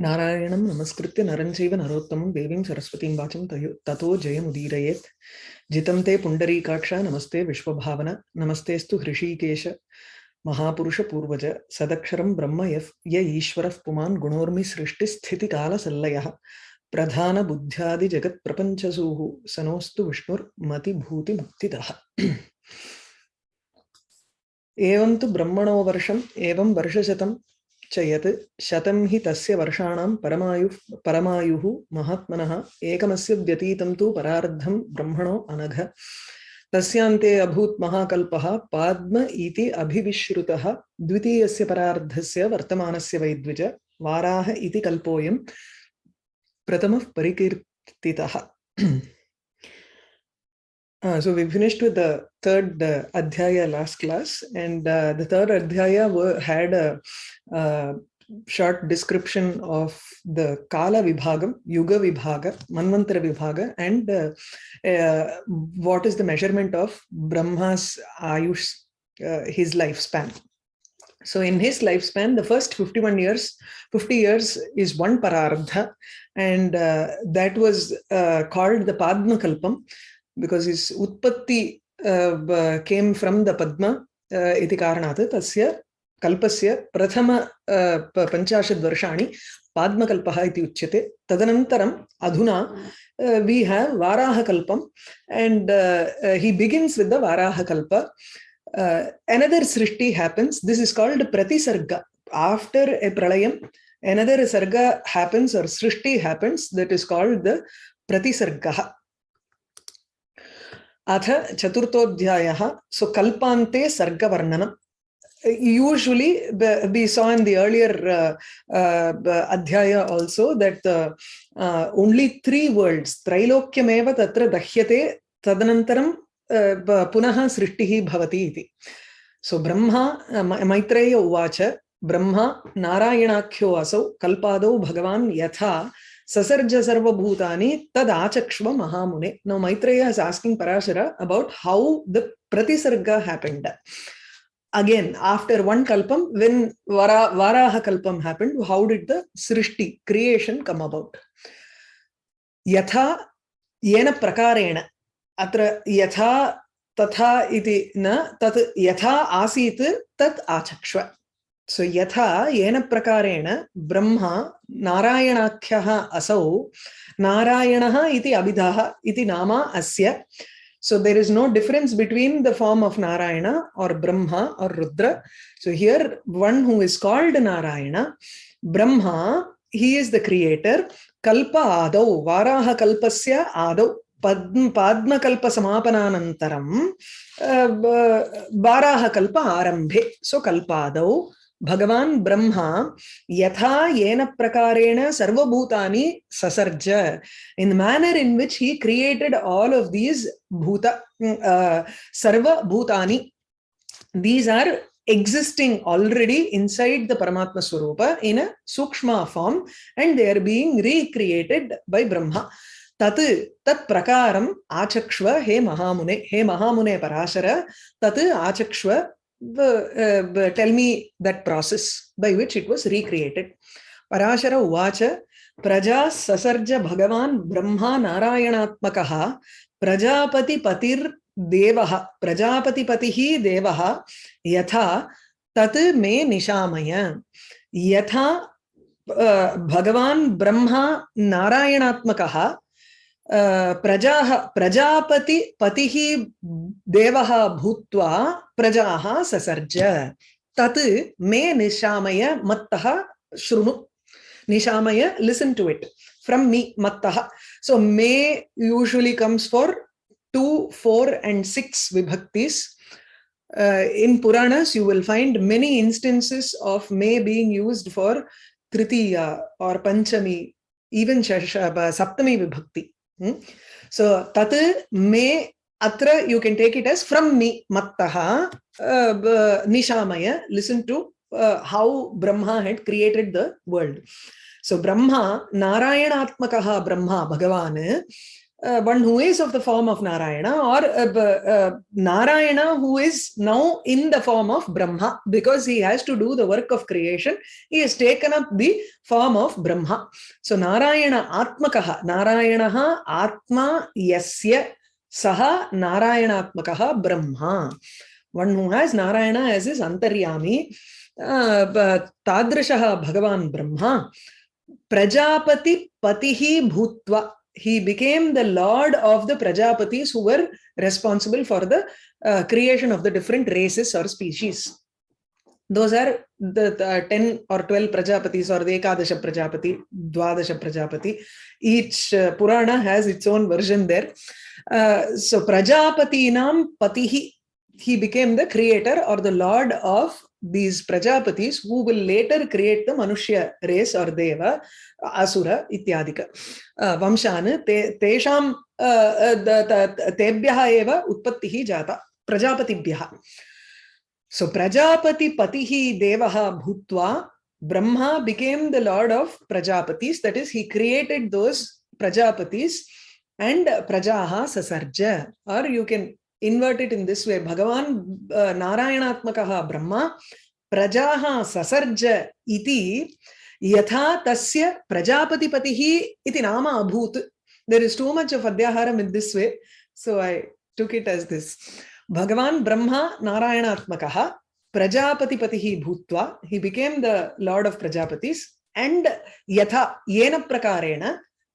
नारायणं नमस्कृत्य नरं चैव नरोत्तमं देवीं सरस्वतीं वाचं ततो जयमुदीरयेत्। जितं ते पुण्डरीकाक्ष, नमस्ते विश्वभावन नमस्तेऽस्तु हृषीकेश महापुरुषपूर्वज सदक्षरं ब्रह्म यः, य ईश्वरः पुमान् गुणोर्मि सृष्टिस्थितिकालसल्लयः। प्रधानबुद्ध्यादिजगत्प्रपञ्चसूः सनोऽस्तु विष्णुर्मतिभूतिमुक्तितः। एवं तु ब्रह्मणो वर्षम्, एवं वर्षशतं च यत् शतं हि तस्य वर्षाणां परमायुः परमायुः महात्मनः एकमस्य व्यतीतं तु परार्धं ब्रह्मणो अनघ। तस्यान्ते अभूत् महाकल्पः पाद्म इति अभिविश्रुतः द्वितीयस्य परार्धस्य वर्तमानस्य वैद्विज वाराह इति कल्पोऽयं प्रथमः परिकीर्तितः। Uh, so we finished with the third uh, adhyaya last class, and uh, the third adhyaya were, had a, a, short description of the Kala Vibhagam, Yuga Vibhaga, Manvantara Vibhaga, and what is the measurement of Brahma's Ayush, his lifespan. So in his lifespan, the first 51 years, 50 years is one parardha, and uh, that was uh, called the Padma Kalpam uh, uh, iti karanat tasya kalpasya prathama uh, panchashad varshani padmakalpaha iti uchyate tadanantaram adhuna uh, we have varaha kalpam and uh, uh, he begins with the varaha kalpa uh, another srishti happens this is called pratisarga after a pralayam another sarga happens or srishti happens that is called the pratisarga अथ चतुर्थोऽध्यायः सो कल्पान्ते सर्गवर्णनम्। Usually we saw in the earlier uh, uh, adhyaya also that uh, uh, only three words त्रैलोक्यमेव तत्र दह्यते तदनन्तरं पुनः सृष्टिः भवति इति। सो ब्रह्मा मैत्रेय उवाच ब्रह्मा नारायणाख्यो असौ कल्पादौ भगवान् यथा Sasarja Sarva Bhutani Tad Mahamune. Now Maitreya is asking Parashara about how the Pratisarga happened. Again, after one Kalpam, when Vara, Varaha Kalpam happened, how did the Srishti, creation come about? Yatha Yena Prakarena. Atra Yatha तथा इति न तत् यथा आसीत् तत् आचक्ष्व सो यथा येन प्रकारेण ब्रह्मा नारायणाख्यः असौ नारायणः इति अभिधः इति नाम अस्य so there is no difference between the form of narayana or brahma or rudra so here one who is called narayana brahma he is the creator kalpa adau varaha kalpasya adau samapananantaram varaha kalpa arambhe so kalpadau भगवान ब्रह्मा यथा येन प्रकारेण सर्वभूतानि ससर्ज in manner in which he created all of these भूत सर्वभूतानि these are existing already inside the Paramatma Swarupa in a Sukshma form and they are being recreated by Brahma. Tat tat prakaram achakshva he mahamune he mahamune parashara tat achakshva uh, tell me that process by which it was recreated. Parashara Uvacha Praja Sasarja Bhagavan Brahma Narayanatmakaha Prajapati Patir Devaha Prajapati Patihi Devaha Yatha Tat Me Nishamaya Yatha uh, Bhagavan Brahma Narayanatmakaha प्रजाः प्रजापति पतिः देवः भूत्वा प्रजाः ससर्ज तत् मे निशामय मत्तः शृणु निशामय listen to it from me मत्तः so may usually comes for two four and six विभक्तिस् uh, in Puranas, you will find many instances of May being used for Tritiya or Panchami, even Saptami Vibhakti. Hmm? So tat me atra you can take it as from me mattaha uh, nishamaya listen to uh, how brahma had created the world so brahma narayanatmakaha brahma bhagavan uh, one who is of the form of Narayana or uh, uh, Narayana who is now in the form of Brahma because he has to do the work of creation. He has taken up the form of Brahma. So Narayana Atmakaha, Narayana Atma Yasya Saha Narayanatmakaha Brahma. One who has Narayana as his Antaryami, uh, Tadrashaha Bhagavan Brahma, Prajapati Patihi Bhutva he became the lord of the Prajapatis who were responsible for the uh, creation of the different races or species. Those are the, the 10 or 12 Prajapatis or the Ekadasha Prajapati, Dwadasha Prajapati. Each uh, Purana has its own version there. Uh, so Prajapati nam Patihi, he became the creator or the lord of these Prajapatis who will later create the Manushya race or Deva, Asura, Ityadika. Uh, Vamshan, te, Tesham, uh, Tebhyaha eva Utpattihi Jata, Prajapatibhyaha. So Prajapati Patihi Devaha Bhutva, Brahma became the lord of Prajapatis, that is, he created those Prajapatis and Prajaha Sasarja, or you can invert it in this way bhagavan uh, narayanatmakaha brahma prajaha sasarja iti yatha tasya prajapatipatihi iti nama abhut there is too much of adhyaharam in this way so i took it as this bhagavan brahma narayanatmakaha prajapatipatihi bhutva he became the lord of prajapatis and yatha yena prakarena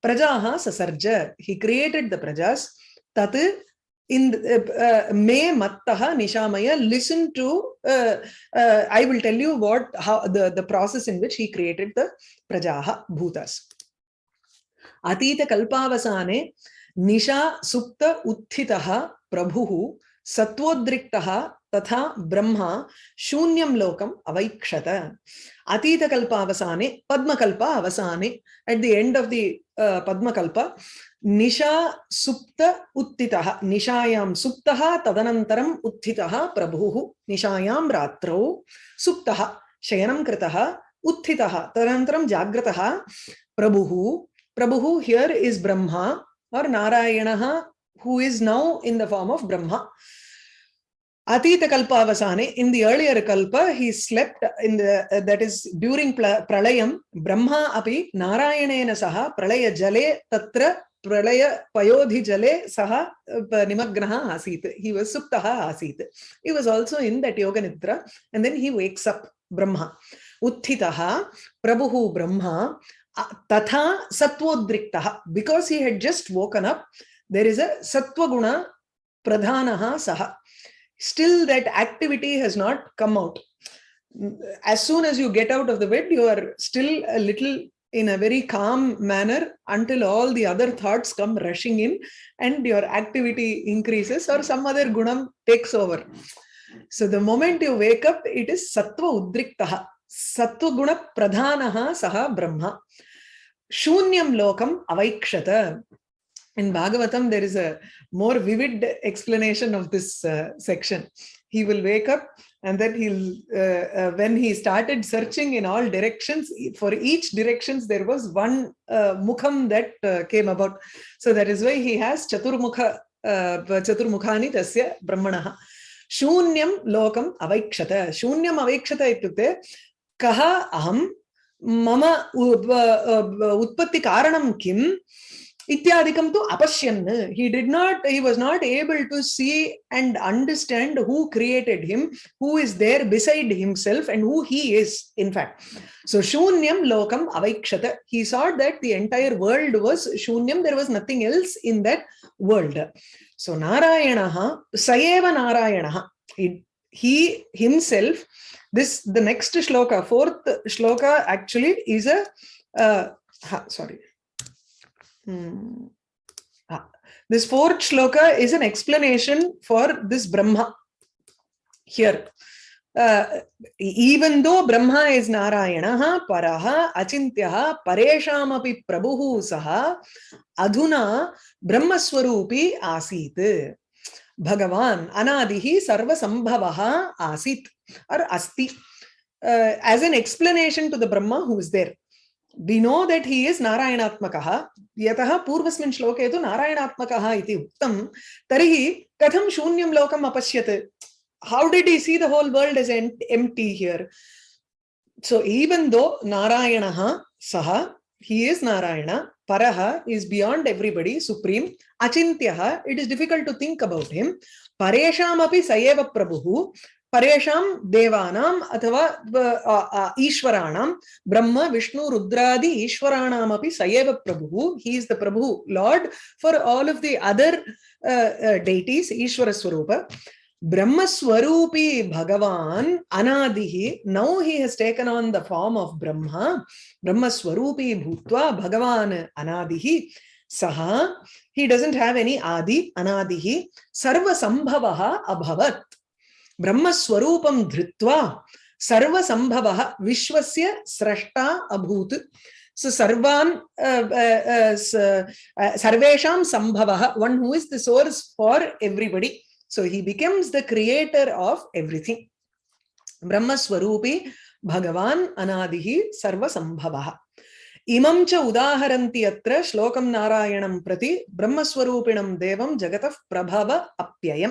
prajaha sasarja he created the prajas tat in uh, may mattaha nishamaya listen to uh, uh, i will tell you what how the the process in which he created the prajaha bhutas atita kalpavasane nisha supta uthitaha prabhuhu satvodriktaha तथा ब्रह्मा शून्यं लोकम् अवैक्षत। अतीतकल्पावसाने पद्मकल्प अवसाने at the end of the पद्मकल्प, निशा सुप्त उत्थितः, निशायां सुप्तः, तदनन्तरम् उत्थितः प्रभुः, निशायां रात्रौ सुप्तः, शयनं कृतः उत्थितः, तदनन्तरं जाग्रतः प्रभुः। प्रभुः हियर इज़ ब्रह्मा और नारायणः, who is now in the form of brahma Atita Kalpavasane, in the earlier Kalpa, he slept in the, uh, that is during Pralayam, Brahma api Narayanena saha Pralaya jale tatra Pralaya payodhi jale saha nimagnaha asit. He was suptaha asit. He was also in that Yoga Nidra and then he wakes up Brahma. Utthitaha Prabhuhu Brahma tatha satvodriktaha. Because he had just woken up, there is a satvaguna pradhanaha saha still that activity has not come out. As soon as you get out of the bed, you are still a little in a very calm manner until all the other thoughts come rushing in and your activity increases or some other gunam takes over. So the moment you wake up, it is sattva udriktaha. Sattva guna pradhanaha saha brahma. Shunyam lokam avaikshata. In Bhagavatam, there is a more vivid explanation of this uh, section. He will wake up and then he'll, uh, uh, when he started searching in all directions, for each directions, there was one uh, mukham that uh, came about. So that is why he has Chaturmukha, uh, Chaturmukhani tasya brahmanaha. Shunyam lokam avaikshata. Shunyam avaikshata ityukte kaha aham mama utpatti karanam kim ityadikam to apashyan he did not he was not able to see and understand who created him who is there beside himself and who he is in fact. So shunyam lokam avaikshata he saw that the entire world was shunyam there was nothing else in that world. So narayana sayeva narayana he himself this the next shloka fourth shloka actually is a uh, sorry Hmm. Ah. This fourth shloka is an explanation for this Brahma here. Uh, even though Brahma is Narayana, Paraha, Achintyaha, Pareshamapi Prabhuhu Saha, Adhuna Brahmaswarupi Asit. Bhagavan Anadihi Sarva Sambhavaha Asit or Asti. Uh, as an explanation to the Brahma who is there. We know that he is नारायणात्मकः यतः पूर्वस्मिन् श्लोके तु नारायणात्मकः इति उक्तं तर्हि कथं शून्यं लोकम् अपश्यत् how did he see the whole world as empty here so even though narayana saha he is narayana paraha is beyond everybody supreme achintyaha it is difficult to think about him paresham api sayeva prabhu परेशां देवानाम् अथवा ईश्वराणां, ब्रह्म, विष्णु, रुद्रादी ईश्वराणामपि स एव हि is the Prabhu lord for all of the other deities ईश्वरस्वरूप ब्रह्मस्वरूपी भगवान् अनादिः now he has taken on the form of ब्रह्म, ब्रह्मस्वरूपी भूत्वा भगवान् अनादिः, सः हि डजण्ट् हेव् एनी आदि अनादिः, सर्वसम्भवः अभवत्। ब्रह्मस्वरूपं धृत्वा संभव विश्वस्य स्रष्टा अभूत्। स सर्वान् सर्वेषां who is source for for so he becomes the creator of everything ब्रह्मस्वरूपी भगवान् अनादिः सर्वसम्भवः। इमं च उदाहरन्ति अत्र श्लोकम नारायणं प्रति ब्रह्मस्वरूपिणं देवं जगत प्रभव अप्यय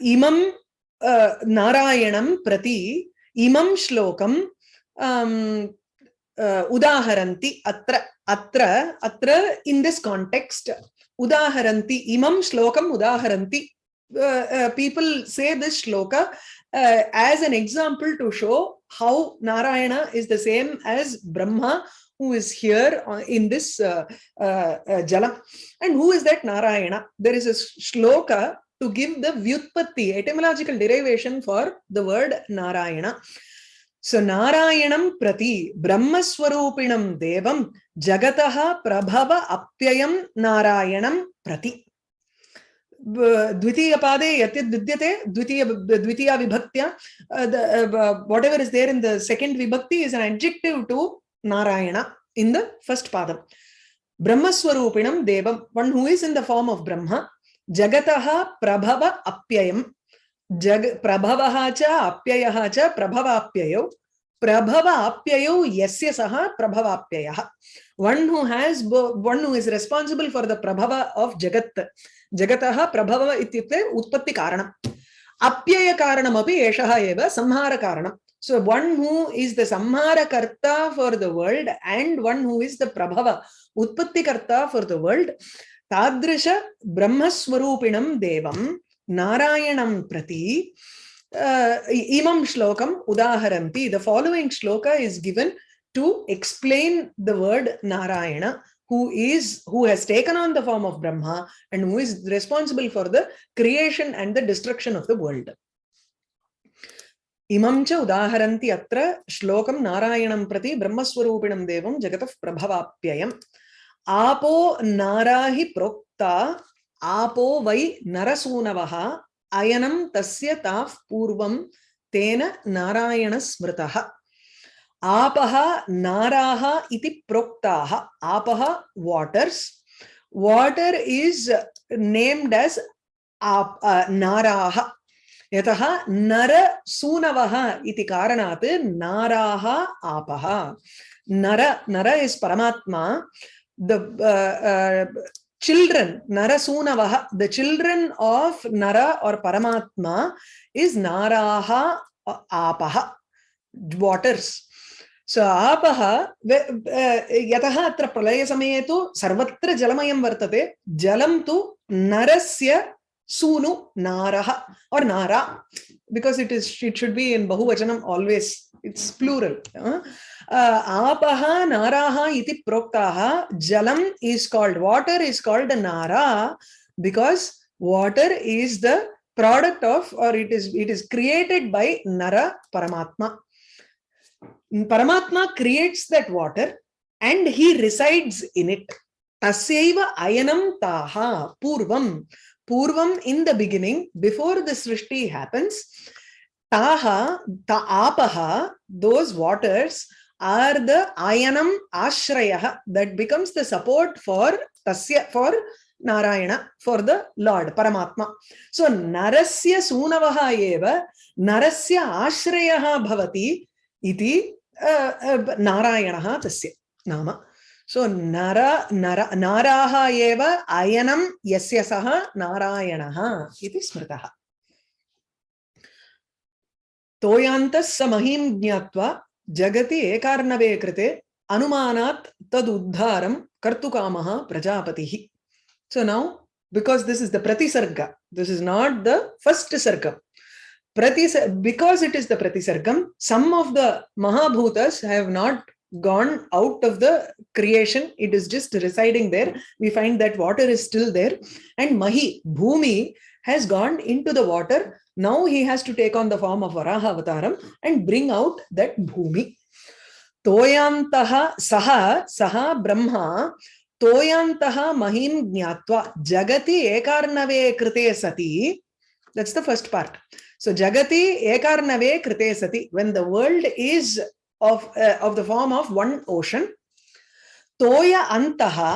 imam narayanam prati imam shlokam um, attra in this context udaharanti imam shlokam udaharanti इमं श्लोकम् people say this shloka as an example to show how Narayana is the same as Brahma who is here in this uh, uh, uh, Jala. And who is that Narayana? There is a shloka to give the Vyutpatti, etymological derivation for the word Narayana. So Narayanam Prati Brahmaswarupinam Devam Jagataha Prabhava Apyayam Narayanam Prati. Dwitiya Pade Yatit Vidyate, Dwitiya Dwitiya Vibhaktya, uh, uh, uh, whatever is there in the second Vibhakti is an adjective to Narayana in the first Padam. Brahmaswarupinam Devam, one who is in the form of Brahma, jagataha prabhava apyayam जग प्रभवः च अप्ययः च प्रभवाप्ययौ प्रभवाप्ययौ यस्य सः प्रभवाप्ययः one who has one who is responsible for the prabhava of jagat jagatah prabhava ityukte utpatti karanam apyaya karanam api eshah eva samhara karanam so one who is the samhara karta for the world and one who is the prabhava utpatti karta for the world brahmaswarupinam devam Narayanam Prati, uh, Imam Shlokam Udaharanti. The following shloka is given to explain the word Narayana, who is who has taken on the form of Brahma and who is responsible for the creation and the destruction of the world. इमं च उदाहरन्ति अत्र श्लोकं नारायणं प्रति ब्रह्मस्वरूपिणं देवं जगतः प्रभवाप्ययम् आपो नारा हि प्रोक्ता, आपो वै नरसूनवः, अयनं तस्य ताः पूर्वं तेन नारायणस्मृतः। आपः नाराः इति प्रोक्ताः। आपः waters. Water is named as नाराः। यतः नरसूनवः इति कारणात् नाराः आपः। नर नर इस् परमात्मा। The uh, uh, children, Narasunavaha, the children of Nara or Paramatma is Naraha Apaha, waters. So Apaha, yataha atra pralaya samayetu sarvatra jalamayam vartate, jalam tu narasya sunu naraha or nara because it is it should be in bahuvachanam always it's plural uh, apaha naraha iti proktaha jalam is called water is called nara because water is the product of or it is it is created by nara paramatma paramatma creates that water and he resides in it tasyaiva ayanam taha purvam Purvam in the beginning, before the Srishti happens, Taha, ta apaha, those waters are the ayanam ashrayaha that becomes the support for tasya, for Narayana for the Lord, Paramatma. So Narasya Sunavaha eva Narasya Ashrayaha Bhavati iti uh, uh, Narayanaha tasya nama. So Nara, Nara, Naraha yeva ayanam yasya saha narayanaha iti smritaha. Toyantas samahim jnatva jagati ekarnave krite anumanat Tadudharam kartukamaha prajapatihi. So now, because this is the pratisarga, this is not the first sarga. Pratis because it is the pratisargam, some of the Mahabhutas have not gone out of the creation. It is just residing there. We find that water is still there. And mahi bhumi has gone into the water. Now he has to take on the form of varaha avataram and bring out that bhumi. Toyantaha saha saha brahma toyantaha mahim jnatva. Jagati ekarnave krite sati. That's the first part. So jagati ekarnave krite sati. When the world is of uh, of the form of one ocean toya antaha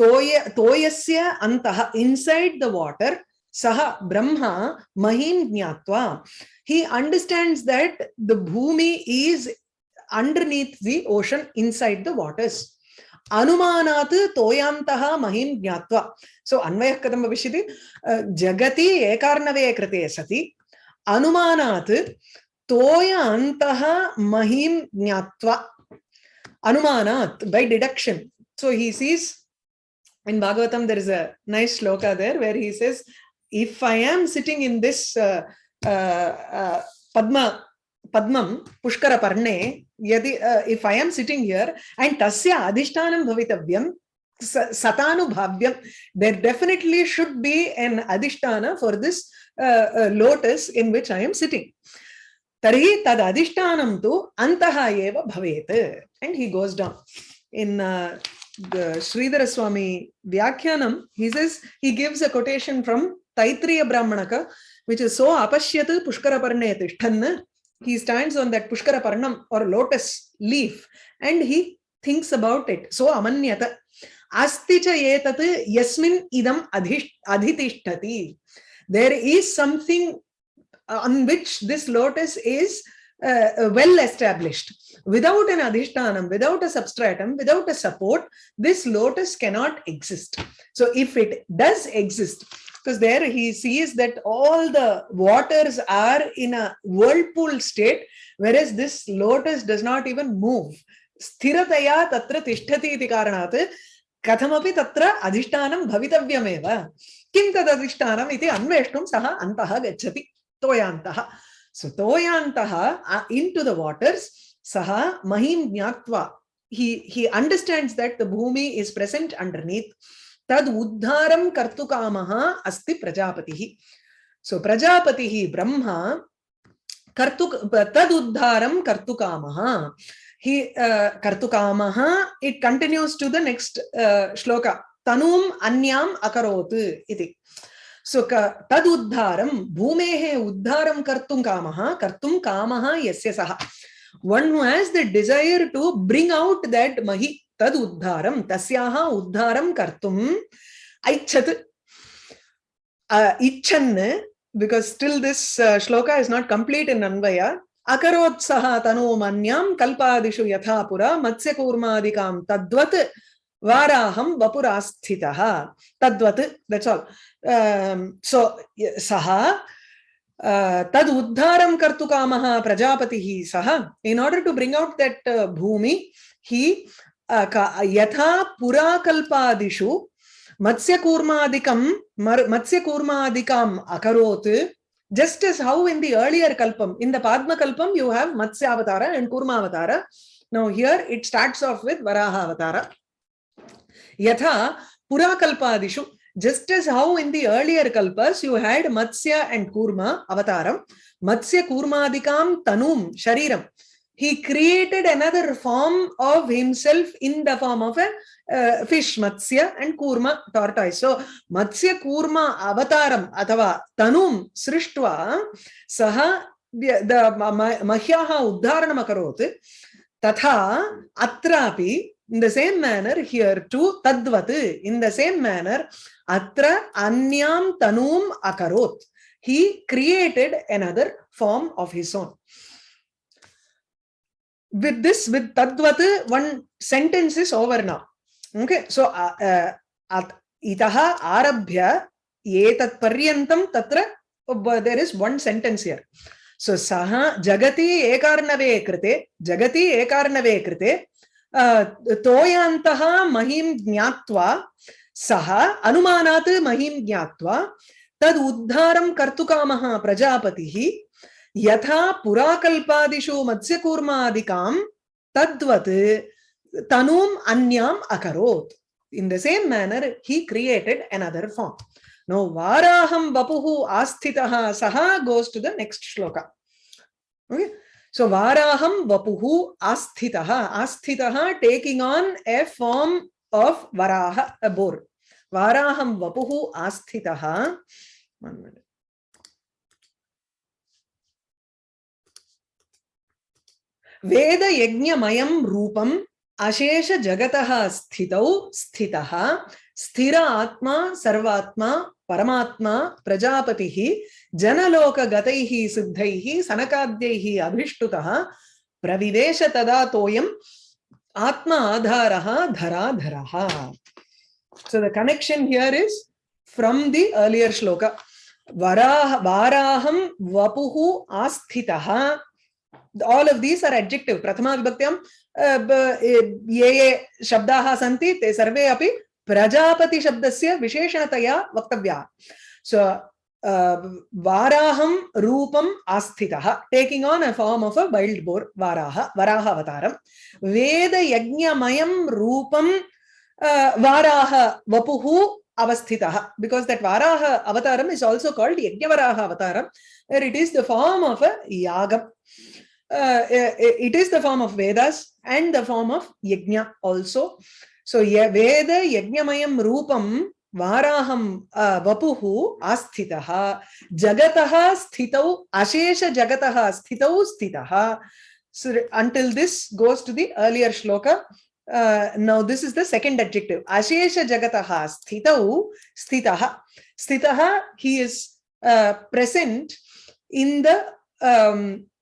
toya toyasya antaha inside the water Saha Brahma Mahim Jnatva. He understands that the Bhumi is underneath the ocean inside the waters. Anumanat toyantaha mahim jnatva. So Anvayah Kadam Vishiti Jagati Ekarnave Krate Sati तोय अंत महिम ज्ञावा अनुमाना by deduction so he sees in Bhagavatam there is a श्लोक there where he sees if I am sitting in this पद्म पद्मम पुष्कर यदि if I am sitting here and तस्य अधिष्ठानम भवितव्यम सतानुभाव्यम there definitely should be an अधिष्ठान for this lotus in which I am sitting Tarhi tad adishtanam tu antaha eva. And he goes down. In uh, Sridhara Swami Vyakhyanam, he says, he gives a quotation from Taitriya Brahmanaka, which is so apashyatu pushkaraparne tishthanna. He stands on that pushkaraparnam or lotus leaf and he thinks about it. So amanyata. Asticha yetat yasmin idam adhitishtati. There is something on which this lotus is uh, well established. Without an adhishtanam, without a substratum, without a support, this lotus cannot exist. So if it does exist, because there he sees that all the waters are in a whirlpool state, whereas this lotus does not even move. Sthirataya tatra tishtati iti karanat tatra adhishtanam bhavitavyameva. Kim tad adhishtanam iti anveshtum saha antaha gachati. Toyantaha. So toyantaha uh, into the waters, saha mahim jnatva. He, he understands that the bhumi is present underneath. तद उद्धारम कर्तुकामः अस्ति प्रजापतिः सो प्रजापतिः ब्रह्मा कर्तु तद उद्धारम कर्तुकामः he uh, kartukamah it continues to the next uh, shloka tanum anyam akarot iti so tad uddharam bhumehe uddharam kartum kamah kartum kamah yasya saha one who has the desire to bring out that mahi तद उद्धारम तस्याः उद्धारम कर्तुम ऐच्छत् इच्छन् because still this uh, shloka is not complete in anvaya akarotsaha tanu manyam kalpadishu yatha pura matsya kurmadikam tadvat varaham vapurasthitah tadvat that's all um, so saha uh, tad uddharam kartukamah prajapatihi saha in order to bring out that uh, bhumi he यथा पुराकल्पादिषु मत्स्यकूर्मादिकं मत्स्यकूर्मादिकाम् अकरोत् just as how in the earlier kalpam in the padma kalpam you have matsya avatara and kurma avatara now here it starts off with varaha avatara yatha pura kalpadishu just as how in the earlier kalpas you had matsya and kurma avataram matsya kurmadikam tanum shariram he created another form of himself in the form of a uh, fish matsya and kurma tortoise so matsya kurma avataram athava tanum srishtva saha the mahyaha uddharanam akarot tatha atrapi in the same manner here too tadvat in the same manner atra anyam tanum akarot he created another form of his own. With this with tadvat one sentence is over now. Okay so uh, uh, itaha arabhya etat paryantam tatra uh, there is one sentence here. So saha jagati ekarnave krite jagati ekarnave krite uh, toyantaha mahim jnatva saha anumanat mahim jnatva tad uddharam kartukamah prajapatihi यथा पुराकल्पादिषु मत्स्यकूर्मादिकां तद्वत् तनुम् अन्याम् अकरोत् in the same manner he created another form now varaham vapuhu asthitaha saha goes to the next shloka okay so varaham vapuhu asthitaha asthitaha taking on a form of varaha a boar varaham vapuhu asthitaha one minute वेद यज्ञमयं रूपम् अशेष जगतः स्थितौ स्थितः स्थिर आत्मा, सर्वात्मा, परमात्मा, प्रजापति जनलोक सिद्ध, सनकाद्य अभिष्टु प्रविवेश तदा तोयम आत्मा आधार धरा धरा so the connection here is from the earlier श्लोक वराह वाराहम वपु आस्थित। All of these are adjective प्रथमा विभक्त ये ये शब्द सी ते सर्वे अभी प्रजापति शब्दस्य विशेषणतया वक्तव्याः सो वाराहं रूपम् आस्थितः taking on a form of a wild boar Varaha Varaha अवतारं वेदयज्ञमयं रूपं वाराह वपुः avasthitah because that varaha avataram is also called yajnavaraha avataram where it is the form of a yagam uh, it is the form of vedas and the form of yajna also so వేద యజ్ఞమయం రూపం వారాహం వపు ఆస్థిత జగత స్థిత అశేష జగత స్థిత స్థిత until this goes to the earlier Shloka now this is the second objective అశేష జగత స్థిత స్థిత స్థిత he is present in the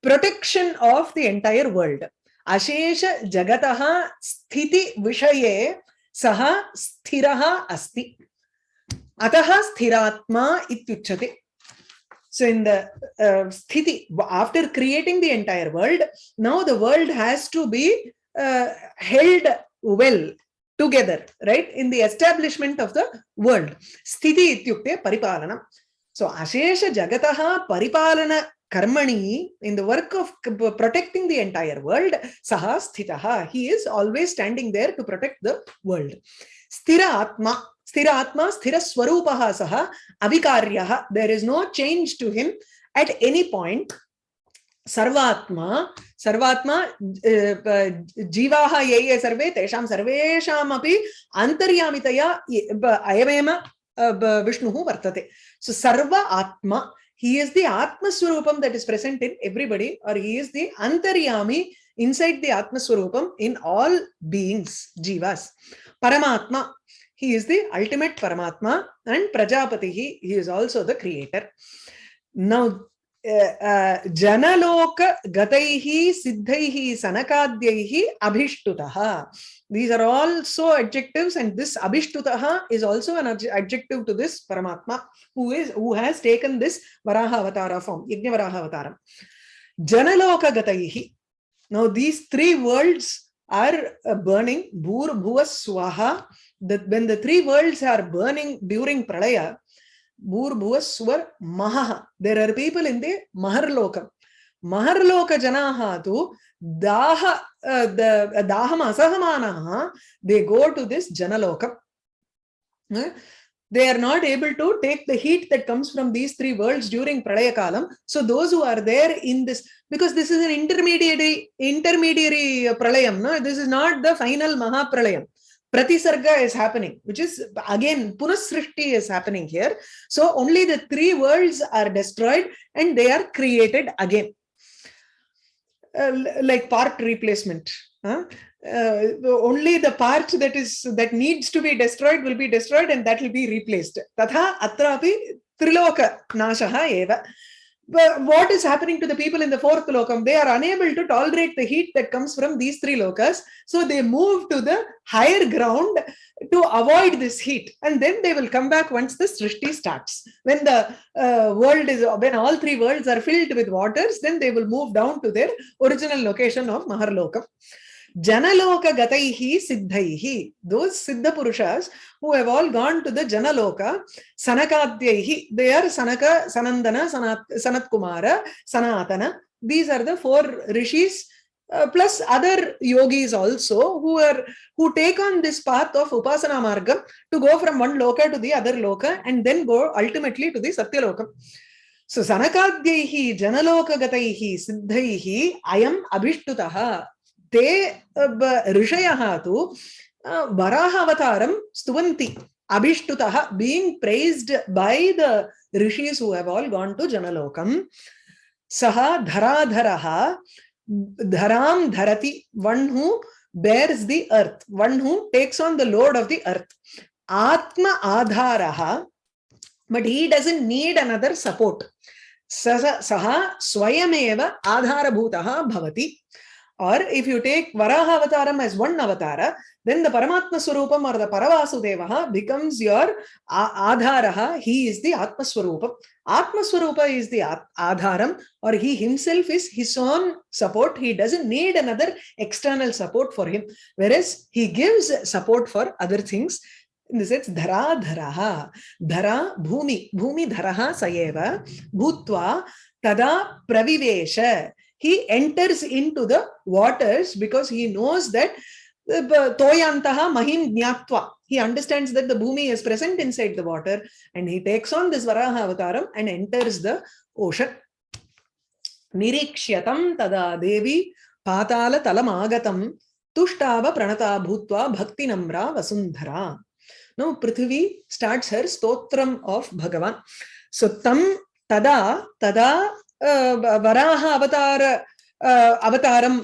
protection of the entire world sthiti vishaye saha sthiraha asti ataha sthiratma ityuchate so in the uh, sthiti after creating the entire world now the world has to be uh, held well together, right? In the establishment of the world. Sthiti ityukte paripalanam. So Ashesha Jagataha Paripalana Karmani, in the work of protecting the entire world, Saha Sthitaha, he is always standing there to protect the world. Sthira Atma, Sthira Atma, Sthira Swarupaha Saha, Avikaryaha, there is no change to him at any point. सर्वात्मा सर्वात्मा जीवाः ये ये सर्वे तेषां सर्वेषामपि अन्तर्यामितया अयमेव विष्णुः वर्तते So Sarva Atma, he is the atma swarupam that is present in everybody or he is the antaryami inside the atma swarupam in all beings jivas paramatma he is the ultimate paramatma and prajapati he is also the creator now Janlok गतैः सिद्धैः सनकाद्यैः अभिष्टुतः these are also adjectives and this abhishtutaha is also an adjective to this paramatma who is who has taken this varaha avatara form yajna varaha avataram janaloka gataihi now these three worlds are burning bhur bhuva swaha that when the three worlds are burning during pralaya భూర్భువ స్వర్ మహ there are people in the మహర్లోకం మహర్లోక జనాః తు దాహ దాహం అసహమానాః they go to this జనలోకం they are not able to take the heat that comes from these three worlds during Pradaya Kalam. So those who are there in this, because this is an intermediary, intermediary Pralayam, no? this is not the final Mahapralayam. Pratisarga is happening, which is again Punasrishti is happening here. So only the three worlds are destroyed and they are created again. Uh, like part replacement. Huh? Uh, only the part that is that needs to be destroyed will be destroyed and that will be replaced. Tatha atrapi triloka nashaha eva. What is happening to the people in the fourth lokam? They are unable to tolerate the heat that comes from these three lokas. So they move to the higher ground to avoid this heat. And then they will come back once the Srishti starts. When the uh, world is, when all three worlds are filled with waters, then they will move down to their original location of Maharlokam. Janaloka Gataihi Siddhaihi. Those Siddha Purushas who have all gone to the Janaloka, Sanakadhyaihi. They are Sanaka, Sanandana, Sanat, Sanat Kumara, Sanatana. These are the four rishis uh, plus other yogis also who are who take on this path of upasana margam to go from one loka to the other loka and then go ultimately to the satya lokam so sanakadhyaihi janalokagataihi siddhaihi ayam abhishtutah ते ऋषय तो वराहवता स्तुवती अभिष्टुत being praised by the ऋषिस all gone to जनलोकम सह धराधर धराम धरति one who bears the earth one who takes on the load of the earth आत्म आधार but he doesn't need another support सह स्वयमेव आधारभूत भवति। Or if you take Varaha Avataram as one avatara, then the Paramatma Swarupam or the Paravasudevaha becomes your Adharaha. He is the Atma Swarupam. Atma Swarupa is the Adharam or he himself is his own support. He doesn't need another external support for him. Whereas he gives support for other things. In the sense, dhara dharaha, dhara bhumi, bhumi dharaha sayeva, bhutva tada pravivesha. He enters into the waters because he knows that uh, toyantaha mahim jnatva. He understands that the bhumi is present inside the water and he takes on this varaha avataram and enters the ocean. Nirikshyatam tada devi patala talam agatam tushtava pranata bhutva bhakti namra vasundhara. Now Prithvi starts her stotram of Bhagavan. So tam tada tada Varaha अवतार अवतारम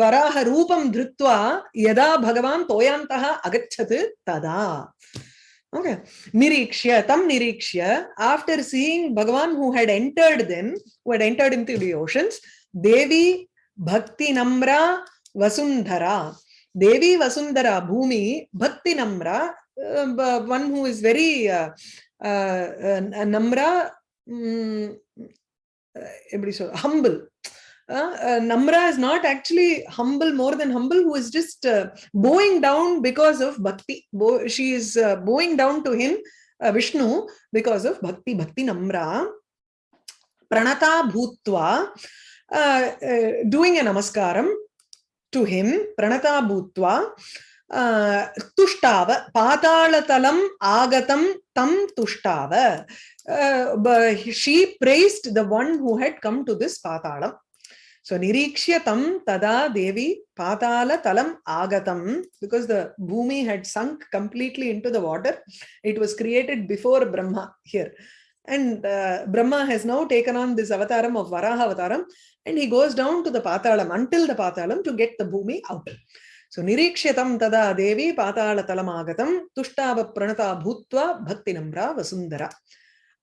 वराह रूप धृत्वा यदा भगवान तोयांतः अगच्छत तदा। Okay. निरीक्ष्य तम निरीक्ष्य after seeing भगवान who had entered them who had entered into the oceans देवी भक्ति नम्रा वसुंधरा देवी वसुंधरा भूमि भक्ति नम्रा वन हु इज़ वेरी नम्रा எப்படி சொல்ற humble Namra is not actually humble more than humble, who is just uh, bowing down because of bhakti. She is uh, bowing down to him, uh, Vishnu, because of bhakti. Bhakti Namra, pranata bhutva, doing a namaskaram to him, pranata bhutva, tuštava, padalatalam, agatam tam tuštava uh, she praised the one who had come to this patalam so nirikshya tam tada devi patala talam agatam. Because the bhumi had sunk completely into the water it was created before brahma here. And uh, brahma has now taken on this avataram of varaha avataram and he goes down to the patalam until the patalam to get the bhumi out. So nirikshyatam tada devi patalatalamagatam tushtava pranata bhutva bhakti namra vasundara.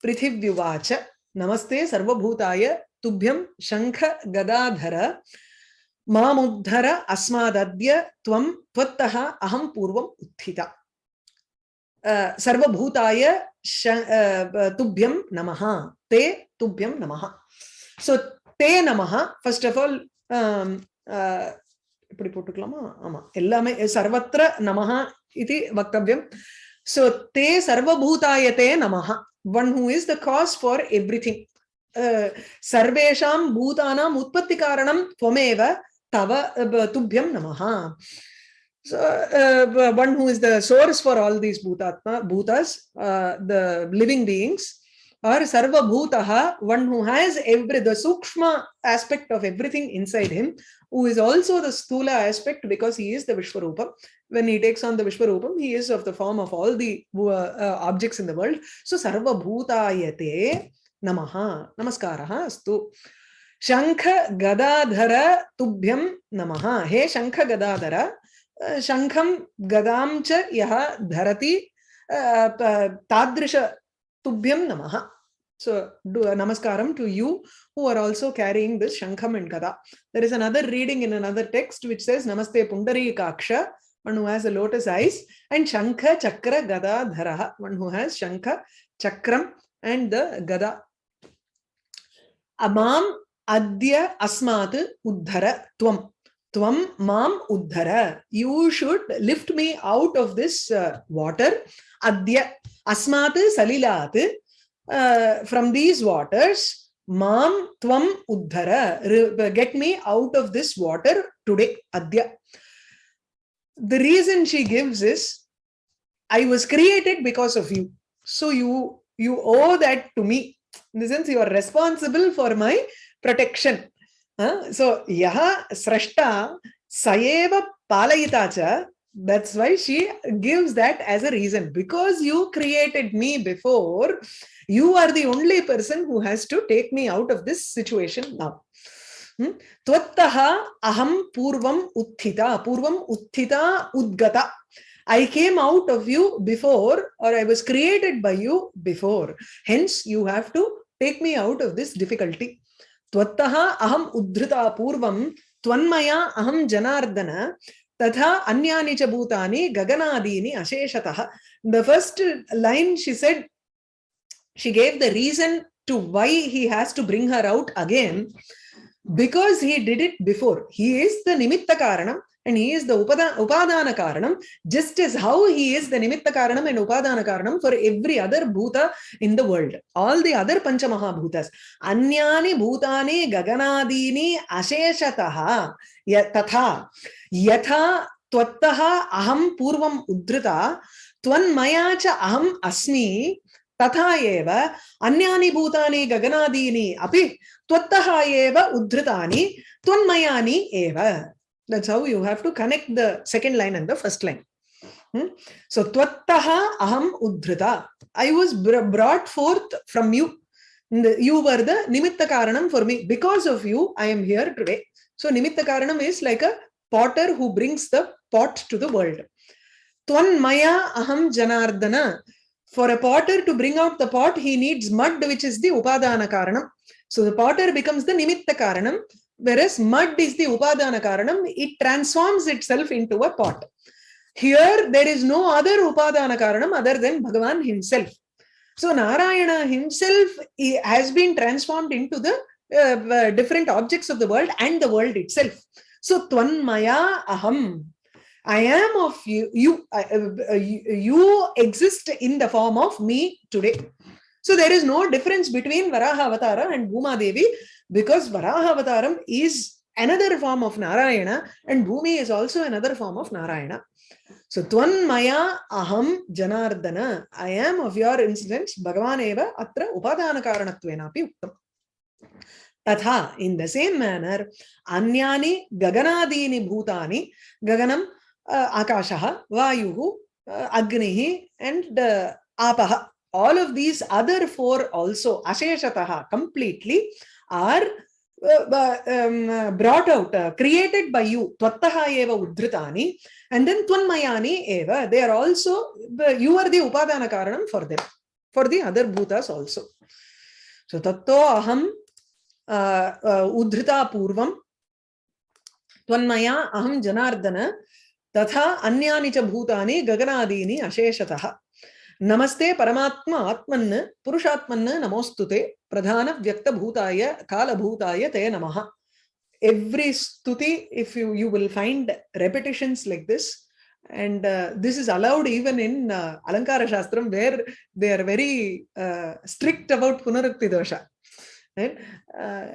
Prithivyuvacha namaste sarvabhutaya tubhyam shankha gadadhara मामुद्धर अस्मादद्य त्वं त्वत्तः अहं पूर्वम् उत्थिता सर्वभूताय तुभ्यं नमः ते तुभ्यं नमः so te namaha first of all um, uh, இப்படி போட்டுக்கலாமா ஆமா எல்லாமே சர்வத்திர நமஹா இது வக்தவியம் so te sarvabhutayate namaha. One who is the cause for everything. Uh, sarvesham bhutanam utpatti karanam tvameva tava uh, tubhyam namaha. So uh, one who is the source for all these bhutatma bhutas uh, the living beings or sarva bhutaha one who has every the sukshma aspect of everything inside him who is also the Stula aspect because he is the Vishwarupa. When he takes on the Vishwarupam, he is of the form of all the uh, uh, objects in the world. So Sarva Bhutayate Namaha, Namaskaraha Astu. Shankha Gadadhara Tubhyam Namaha. He Shankha Gadadhara, uh, Gadam Cha Yaha Dharati uh, Tadrisha Tubhyam Namaha. So do a namaskaram to you who are also carrying this Shankham and Gada. There is another reading in another text which says Namaste Pundari Kaksha, one who has a lotus eyes, and Shankha Chakra Gada Dharaha, one who has Shankha, Chakram and the Gada. Amam Adya Asmat Uddhara Tvam. Tvam Mam Uddhara. You should lift me out of this uh, water. Adya Asmat Salilat uh, from these waters, Mam Tvam Uddhara, get me out of this water today, Adya. The reason she gives is, I was created because of you. So you, you owe that to me. In the sense, you are responsible for my protection. So, yaha srashta sayeva palayita that's why she gives that as a reason. Because you created me before, you are the only person who has to take me out of this situation now. Hmm? Tvattaha aham purvam uttita. Purvam uttita udgata. I came out of you before or I was created by you before. Hence, you have to take me out of this difficulty. Tvattaha aham uddhrita purvam tvanmaya aham janardana tatha anyani cha gaganadini asheshatah the first line she said she gave the reason to why he has to bring her out again. Because he did it before. He is the nimitta karanam. And he is the upadana karanam just as how he is the nimitta karanam and upadana karanam for every other bhuta in the world all the other panchamaha bhutas anyani bhutani gaganadini asheshataha tatha यथा त्वत्तः अहं पूर्वम् उद्धृता त्वन्मया च अहम् अस्मि तथा एव अन्यानि भूतानि गगनादीनि अपि त्वत्तः एव उद्धृतानि त्वन्मयानि एव that's how you have to connect the second line and the first line hmm? so tvattaha aham uddhrita i was brought forth from you you were the nimitta karanam for me because of you i am here today so nimitta karanam is like a potter who brings the pot to the world. Twan maya aham janardana. For a potter to bring out the pot, he needs mud, which is the upadana karanam. So the potter becomes the nimitta karanam, whereas mud is the upadana karanam. It transforms itself into a pot. Here, there is no other upadana karanam other than Bhagavan himself. So Narayana himself has been transformed into the uh, different objects of the world and the world itself. So Tvanmaya Aham. I am of you, you, uh, uh, you exist in the form of me today. So there is no difference between Varaha Avatara and Bhuma Devi because Varaha Avataram is another form of Narayana and Bhumi is also another form of Narayana. So Tvanmaya Aham Janardana. I am of your instance Bhagavan Eva Atra Upadana Karanatvenapi Uttam. Tatha, in the same manner, Anyani Gaganadini Bhutani, Gaganam uh, Akashaha, Vayuhu, uh, Agnihi, and uh, Apaha. All of these other four also, Asheshataha, completely, are uh, um, brought out, uh, created by you, Tvattaha eva Udritani, and then Tvanmayani eva, they are also, you are the Upadana Karanam for them, for the other Bhutas also. So, Tatto Aham उद्धृता पूर्वं त्वन्मया अहं जनार्दन तथा अन्यानि च भूतानि गगनादीनि अशेषतः नमस्ते परमात्मा आत्मन् पुरुषात्मन् नमोस्तुते प्रधान व्यक्तभूताय कालभूताय ते नमः every stuti if you you will find repetitions like this and uh, this is allowed even in uh, alankara shastram where they are very uh, strict about punarukti dosha right? Uh,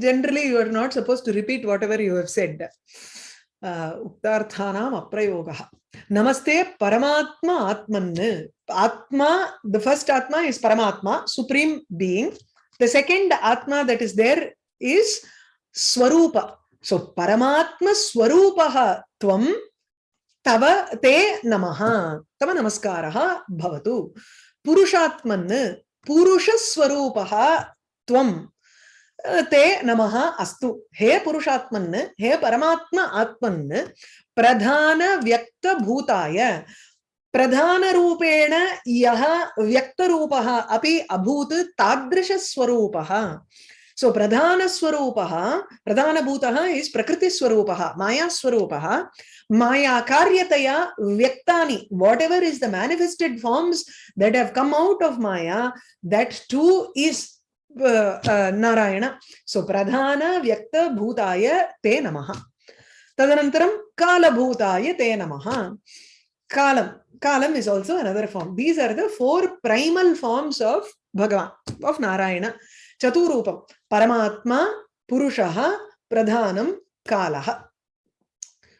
generally, you are not supposed to repeat whatever you have said. Uktarthanam aprayogaha. Namaste Paramatma Atman. Atma, the first Atma is Paramatma, Supreme Being. The second Atma that is there is Swarupa. So Paramatma Swarupaha Tvam Tava Te Namaha. Tava Namaskaraha Bhavatu. Purushatman Purusha Swarupaha त्वं ते नमः अस्तु हे पुरुषात्मन् हे परमात्म आत्मन् प्रधान व्यक्तभूताय प्रधानरूपेण यः व्यक्तरूपः अपि अभूत् तादृशस्वरूपः सो प्रधानस्वरूपः प्रधानभूतः इस् प्रकृतिस्वरूपः मायास्वरूपः मायाकार्यतया व्यक्तानि whatever is the come out of Maya, that too is uh, uh, Narayana. So pradhana vyakta bhutaya te namaha. तदनन्तरं कालभूताय ते नमः कालं kalam is also another form these are the four primal forms of bhagavan of narayana chaturupam paramatma purushaha pradhanam kalaha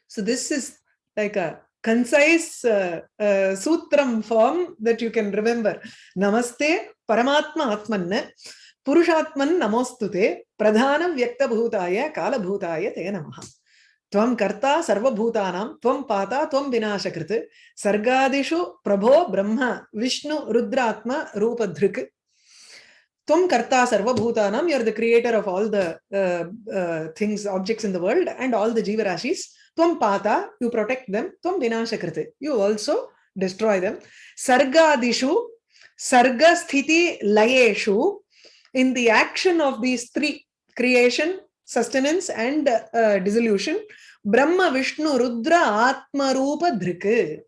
so this is like a concise uh, uh, sutram form that you can remember namaste paramatma atmanna purushatman namostute pradhanam vyaktabhutaya kalabhutaya te namaha त्वं कर्ता सर्वभूतानां, त्वं पाता, त्वं विनाशकृत्। सर्गादिषु प्रभो ब्रह्म, विष्णु, रुद्रात्म, रूपधृक्। त्वं कर्ता सर्वभूतानां you are the creator of all the things objects in the world and all the जीवराशिस् त्वं पाता यु प्रोटेक्ट देम त्वं विनाशकृत्। यु आल्सो डिस्ट्रॉय देम सर्गादिषु सर्ग स्थिति लयेषु in the action of these sustenance and uh, dissolution. Brahma vishnu rudra atma rupa dhrik.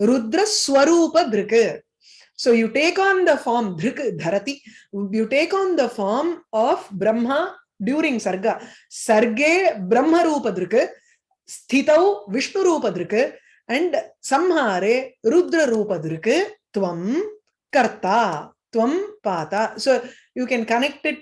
Rudra swarupa dhrik. So you take on the form dhrik dharati. You take on the form of brahma during sarga. Sarge brahma rupa dhrik. Sthitau vishnu rupa dhrik. And samhare rudra rupa dhrik. Tvam karta. Tvam pata. So you can connect it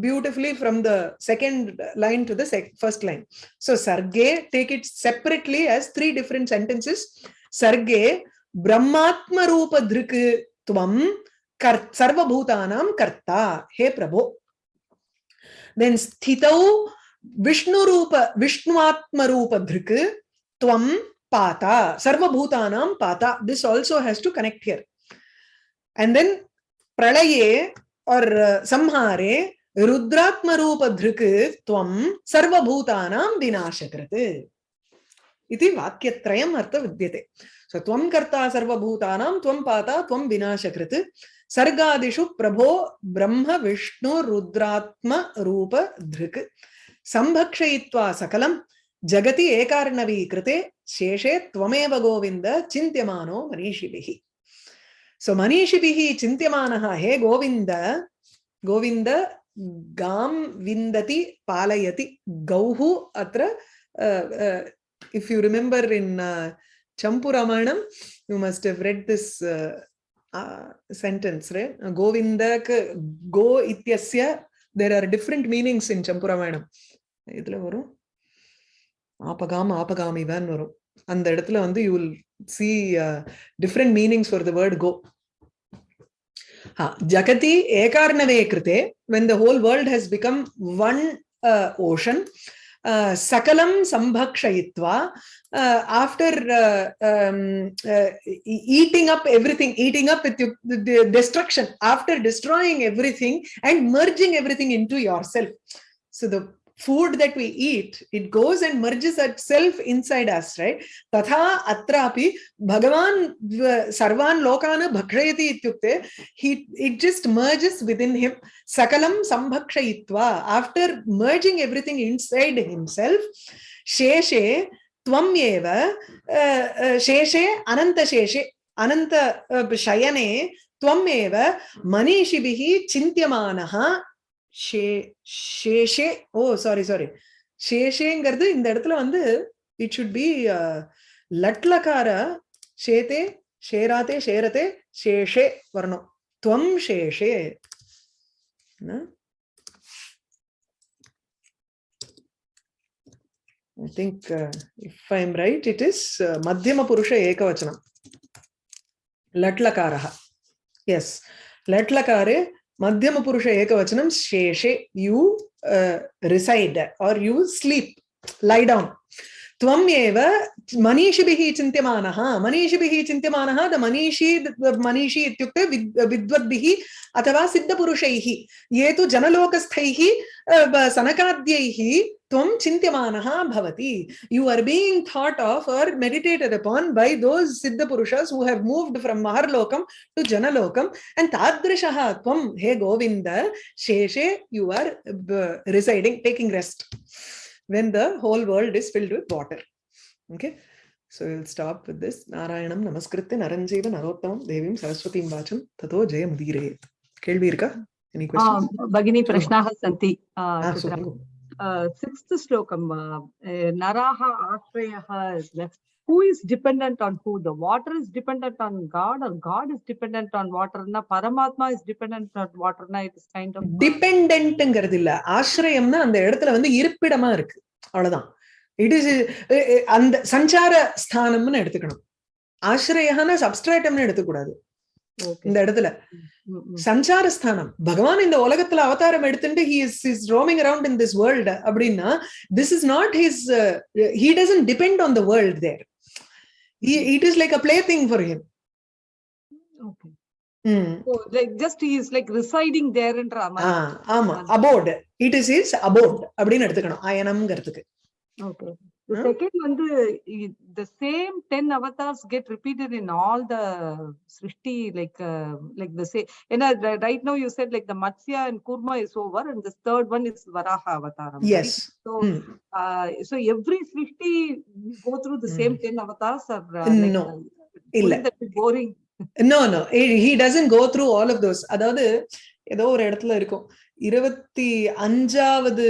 beautifully from the second line to the first line. So Sarge, take it separately as three different sentences. Sarge, Brahmatma Rupa Dhrik Tvam Sarva Bhutanam Karta, He Prabhu. Then Sthitau Vishnu Rupa, Vishnuatma Rupa Dhrik Tvam Pata, Sarva Bhutanam Pata. This also has to connect here. And then Pralaye और संहारे रुद्रात्म रूप धृक त्वं सर्वभूतानां विनाशकृत्। इति वाक्यत्रयम् अर्थ विद्यते सो त्वं कर्ता सर्वभूतानां, त्वं पाता, त्वं विनाशकृत्। सर्गादिषु प्रभो ब्रह्म, विष्णु रुद्रात्म रूप धृक संभक्षयित्वा सकलं जगति एकार्णवीकृते, शेषे त्वमेव गोविन्द, चिन्त्यमानो मनीषिभिः। So Manishibihi Chintyamanaha, hey Govinda, Govinda Gam Vindati Palayati Gauhu Atra. Uh, uh, if you remember in uh, Champuramanam, you must have read this uh, uh, sentence, right? Govinda Go Ityasya. There are different meanings in Champuramanam. இதுல வரும் ஆபகாம் ஆபகாமி தான் வரும் அந்த இடத்துல வந்து you will see uh, different meanings for the word go. Ha, Jagati ekarnave krite, when the whole world has become one uh, ocean, uh, sakalam sambhakshayitva, uh, after uh, um, uh, eating up everything, eating up with the destruction, after destroying everything and merging everything into yourself. So the food that we eat, it goes and merges itself inside us, right? Tatha atrapi Bhagavan uh, sarvan lokana bhakshayati ityukte, he, it just merges within him. Sakalam sambhakshayitva. After merging everything inside himself, sheshe tvam eva, uh, uh, sheshe ananta sheshe, ananta shayane, tvam eva manishibihi chintyamanaha ஷேஷே ஓ sorry sorry ஷேஷேங்கிறது இந்த இடத்துல வந்து it should be லட்லக்கார ஷேதே ஷேராத்தே ஷேரத்தே ஷேஷே வரணும் துவம் ஷேஷே I think uh, if I'm right, it is uh, Madhyama Purusha Ekavachanam. Latlakaraha. Yes. Latlakare Madhyama Purusha Ekavachanam Sheshe, you uh, reside or you sleep, lie down. Eva manishibihi chintyamanaha. Manishibihi chintyamanaha, the manishi, the manishi ityukte vidvadbihi अथवा सिद्धपुरुषैः ये तु जनलोकस्थैः सनकाद्यैः tvam chintyamanaha bhavati you are being thought of or meditated upon by those siddha purushas who have moved from maharlokam to janalokam and tadrishaha tvam he govinda sheshe you are uh, residing taking rest when the whole world is filled with water okay so we'll stop with this narayanam namaskritya naranjeva narottamam devim saraswatim vacham tato jayam udire kelvi irka any questions भगिनी प्रश्नाः सन्ति sixth ஸ்லோகம் நராக ஆஸ்ரயகா who is depend on who the water is depend on God or God is depend on வாட்டர்னா பரமாத்மா is depend on வாட்டர்னா it is kind of டிபெண்ட்ங்கிறது இல்ல ஆசிரயம்னா அந்த இடத்துல வந்து இருப்பிடமா இருக்கு. அவ்வளவுதான். இட் இஸ் அந்த சஞ்சார ஸ்தானம்னு எடுத்துக்கணும். ஆசிரயகான சப்ஸ்ட்ராட்டம்னு எடுத்துக்கூடாது இந்த இடத்துல. Mm, mm. சஞ்சார ஸ்தானம் பகவான் இந்த உலகத்துல அவதாரம் எடுத்துட்டு he is is roaming around in this world அப்படின்னா this is not his he doesn't depend on the world there it is like a plaything for him அப்படின்னு எடுத்துக்கணும். அயனம்ங்கிறதுக்கு. The Huh? second one, the, i- the same 10 avatars get repeated in all the Srishti, like, uh, like the same. And uh, ri- right now you said like the Matsya and Kurma is over and this third one is Varaha avataram. right? Yes So, uh, so every Srishti we go through the same 10 avatars or uh, like, No. uh, இல்ல wouldn't that be boring? No no he doesn't go through all of those அதாவது ஏதோ ஒரு இடத்துல இருக்கும் இருபத்தி அஞ்சாவது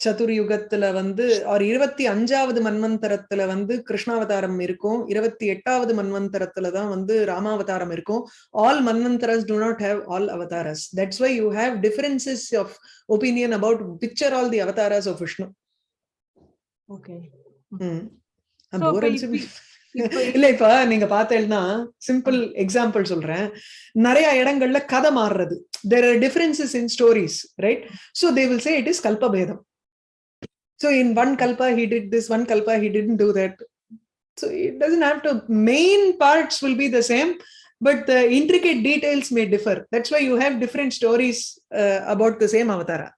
சதுர்யுகத்துல வந்து R இருபத்தி அஞ்சாவது மன்வந்தரத்துல வந்து கிருஷ்ணாவதாரம் இருக்கும். இருபத்தி எட்டாவது மன்வந்தரத்துல தான் வந்து ராமாவதாரம் இருக்கும். ஆல் மன்வந்தரஸ் do not have all அவதாரஸ். That's why you have differences of opinion about picture all the அவதாரஸ் of Vishnu okay இல்ல இப்ப நீங்க பார்த்தேன்னா சிம்பிள் எக்ஸாம்பிள் சொல்றேன். நிறைய இடங்கள்ல கதை மாறுறது. There are differences in stories right so they will say it is கல்பபேதம் So in one kalpa, he did this, one kalpa, he didn't do that. So it doesn't have to, main parts will be the same, but the intricate details may differ. That's why you have different stories uh, about the same avatara.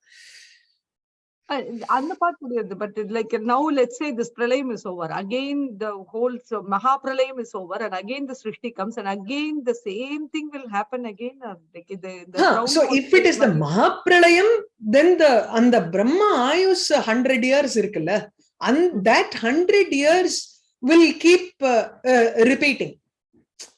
அந்த part புரியுது but it like now let's say this pralayam is over again the whole so mahapralayam is over and again the srishti comes and again the same thing will happen again or like the, the ground so also if it is the will- mahapralayam then the அந்த பிரம்மா ஆயுஸ் hundred years இருக்குல்ல and that hundred years will keep uh, uh, repeating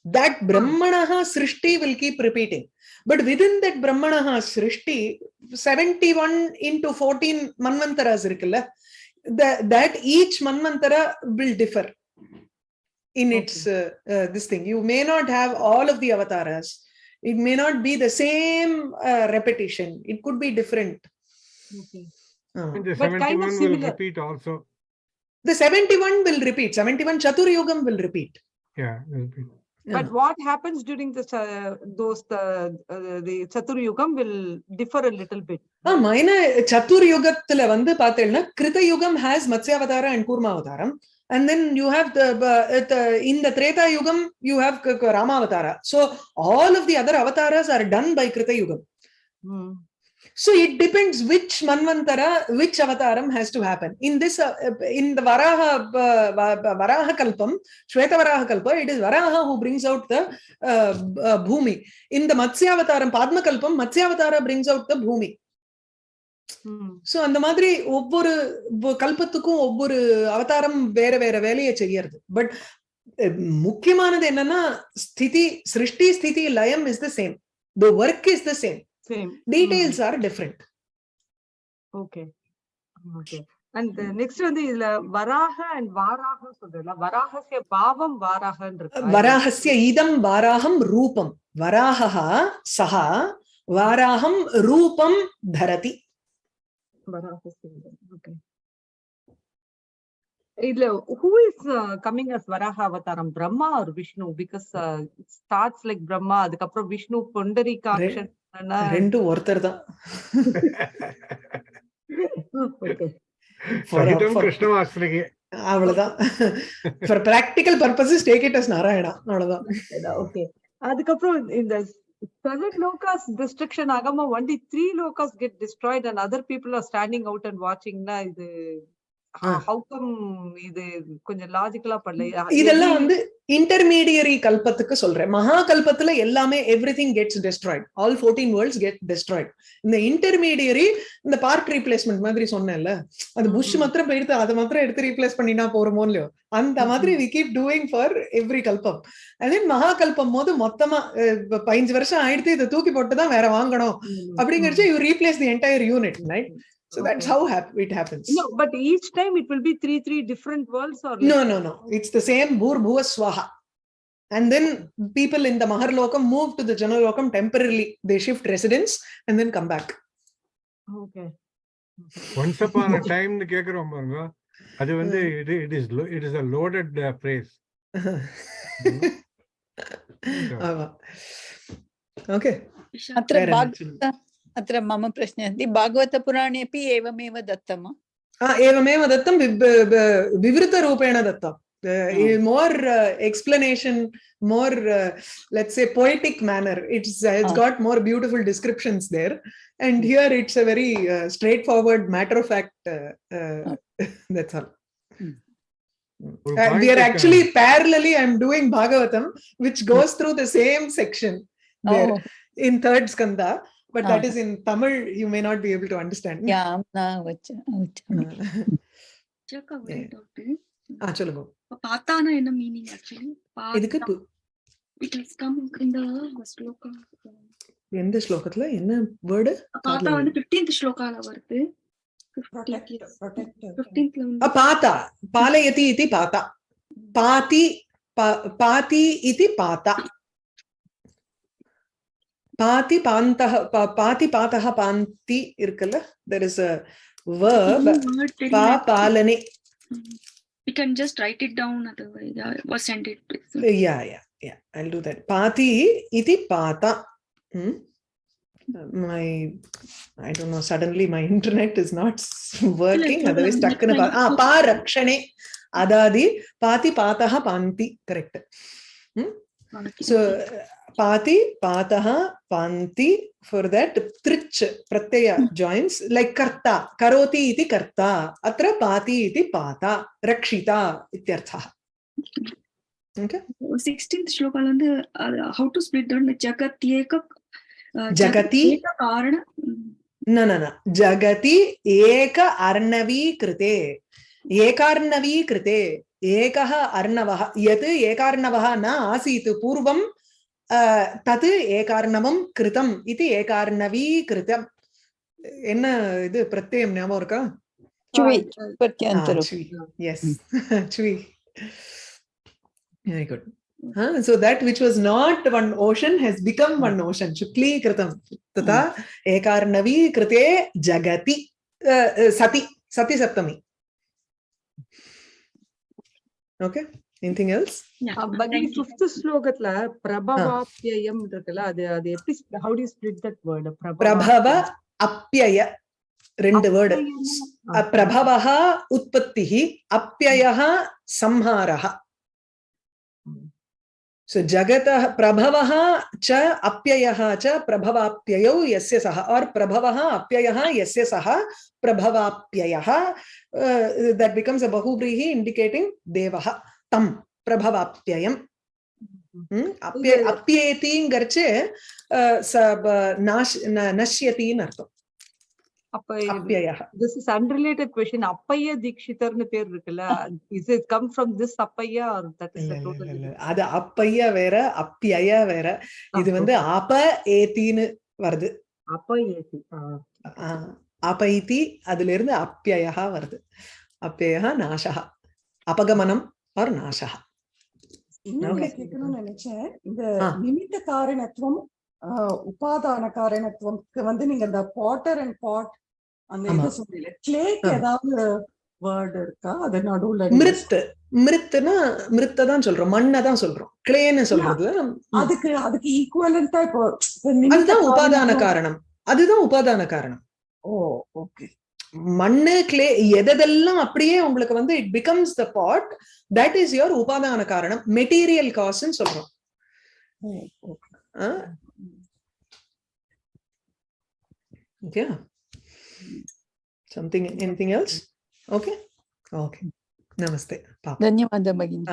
that hmm. brahmanaha srishti will keep repeating. But within that brahmanaha srishti 71 into 14 manvantaras irukalla that, that each manvantara will differ in its okay. uh, uh, this thing. You may not have all of the avatars. It may not be the same uh, repetition. It could be different. Okay. Ah. and the but 71 kind of will repeat also. The 71 will repeat. 71 chatur yogam will repeat. Yeah repeat. But what happens during the cha- those the uh, the chatur yugam will differ a little bit ஆமா ஏன்னா சத்துர் யுகத்துல வந்து பாத்தீங்கன்னா கிருத யுகம் has மத்ஸ்யாவதாரம் and கூர்மாவதாரம் and then you have the, uh, the in the treta yugam you have K- ramavatara so all of the other avatars are done by krita yugam Hmm. So it depends which manvantara which avataram has to happen in this uh, in the varaha uh, Va- varaha kalpam shweta varaha kalpa it is varaha who brings out the uh, uh, bhumi in the matsyavataram padma kalpam matsyavatara brings out the bhumi Hmm. So அந்த மாதிரி ஒவ்வொரு ஒவ்வொரு கல்பத்துக்கும் ஒவ்வொரு அவதாரம் வேற வேற வேலையை செய்யறது பட் முக்கியமானது என்னன்னா ஸ்திதி சிருஷ்டி ஸ்திதி லயம் is the same the work is the same same. Details mm. are different. Okay. Okay. And next வந்து இதுல வராக அண்ட் வாராக சொல்றதுல வராகசிய பாவம் வாராகன் இருக்கு? வராகசிய இதம் வாராகம் ரூபம். வராகா சஹா வாராகம் ரூபம் தரதி. இதுல who is coming as Varaha அவதாரம்? பிரம்மா ஒரு Vishnu? Because starts like Brahma அதுக்கப்புறம் விஷ்ணு பொண்டரிகாட்சன் ரெண்டும் ஒருத்தர் தான். அவ்வளவுதான் for practical purposes take it as Narayana அவ்வளவுதான் okay அதுக்கப்புறம் இந்த seven lokas destruction agama only three lokas get destroyed and other people are standing out and watching na இது Ah. how come இது கொஞ்சம் லாஜிக்கலா பண்ணல இதெல்லாம் வந்து இன்டர்மீடியரி கல்பத்துக்கு சொல்றேன். மகா கல்பத்துல எல்லாமே everything gets destroyed all fourteen worlds get destroyed இந்த இன்டர்மீடியரி இந்த பார்ட் ரீப்ளேஸ்மெண்ட் மாதிரி சொன்னேன்ல அது புஷ். மாத்திரம் போயிடுத்து அதை மாத்திரம் எடுத்து ரீப்ளேஸ் பண்ணினா போறோமோ இல்லையோ? அந்த மாதிரி we keep doing for every கல்பம். அதே மகா கல்பம் போது மொத்தமா பதினஞ்சு வருஷம் ஆயிடுத்து இதை தூக்கி போட்டு தான் வேற வாங்கணும். அப்படிங்கறச்சு you replace the entire unit right So okay. that's how hap it happens. No, but each time it will be three, three different worlds or? No, no, no. It's the same Bhur Bhuva Swaha. And then people in the Maharlokam move to the Janalokam temporarily. They shift residence and then come back. Okay. Once upon a time, the பாருங்க that is it is it is a loaded uh, phrase. okay. அத்ர अत्र मम प्रश्नः अस्ति भागवतपुराणे अपि एवमेव दत्तं एवमेव दत्तं विवृतरूपेण दत्तं. More uh, explanation more uh, let's say poetic manner it's uh, it's got more beautiful descriptions there. And hmm. here it's a very uh, straightforward matter of fact uh, hmm. uh, that's all. Mm. uh, we are actually parallelly i'm doing bhagavatam which goes through the same section oh. there oh. in third skanda. but that is in Tamil. You may not be able to understand. Yeah, ah, சொல்லுங்க. பாத்தானா என்ன meaning actually இதுக்கு it has come in the shloka எந்த ஸ்லோகத்துல? என்ன word பாத்தா வந்து 15th ஸ்லோகால வருது. பாத்தா பாலயதி இதி பாத்தா பாதி பாதி இதி பாத்தா பாதி பாந்தஹ பாதி பாதஹ பாந்தி இருக்குல்ல? There is a verb பா பாலனே. We can just write it down otherwise yeah, or send it yeah yeah yeah i'll do that. Pati iti pata hmm? my i don't know suddenly my internet is not working otherwise stuck in a ah pa rakshane adadi pati pataha panti correct. Hmm? so uh, pati pataha panti for that trich pratyaya joins like karta karoti iti karta atra pati iti pata rakshita ityarthah okay 16th ஸ்லோகால வந்து how to split down ஜகத் ஏக uh, ஜகதி? ஏக காரண न न न जगति एक अर्णवी कृते एकार्णवी कृते एकः अर्णवः यत् एकार्णवः न आसीत् पूर्वं தது ஏகார்ணவம் கிருதம் இது ஏகார்ணவி கிருதம் என்ன இது பிரத்யம் ஞாபகம் இருக்கா very good huh? so that which was not one ocean has become one ocean shukli kritam tata ekarnavi krite jagati uh, sati sati saptami okay anything else Yeah, but in thank you. fifth ஸ்லோகத்துல பிரபவாப்யயம் இருக்குல்ல அது அது எப்படி how do you split that word prabhava apyaya ரெண்டு word Ah. பிரபவः உற்பத்திः அப்பியயः संहारः so जगतः प्रभवः च अप्ययः च प्रभवाप्ययौ यस्य सः और प्रभवः अप्ययः यस्य सः प्रभवाप्ययः uh, that becomes a बहुव्रीहि indicating देवः தம் பிரபவாப்தியம் அப்பிய அப்பியேத்திங்கிறச்சு நஷ்யத்தின்னு அர்த்தம் this is unrelated question Appaiya தீக்ஷிதர்னு பேர் இருக்குல்ல. Is it come from this Appaiya அது அப்பையா வேற அப்பியா வேற. இது வந்து அப ஏத்தின்னு வருது. அப்ப ஏத்தி அபைத்தி அதுல இருந்து அப்பியா வருது. அப்பியா நாசகா அபகமனம். நான் கேட்கணும்னு நினைச்சேன். இந்த. நிமித்த காரணத்துவம் உபாதான காரணத்துவம்க்கு வந்து நீங்க இந்த பாட்டர் அண்ட் பாட் அந்த. இது கிளேக்கு. ஏதாவது வேர்டு இருக்கா? அது நடுவுல மிருத்து. மிருத்துனா மிருத்தை தான் சொல்றோம். மண்ணை தான் சொல்றோம். கிளேன்னு சொல்றது. அதுக்கு அதுக்கு ஈக்குவலண்டா இப்போ அதுதான் உபாதான காரணம். அதுதான் உபாதான காரணம். ஓ ஓகே. மண்ணு கிளே எதெல்லாம் அப்படியே உங்களுக்கு வந்து it becomes the pot that is your உபாதான காரணம். மெட்டீரியல் காசுன்னு சொல்றோம். Okay something anything else okay okay நமஸ்தே ధన్యవాదాలు భగిని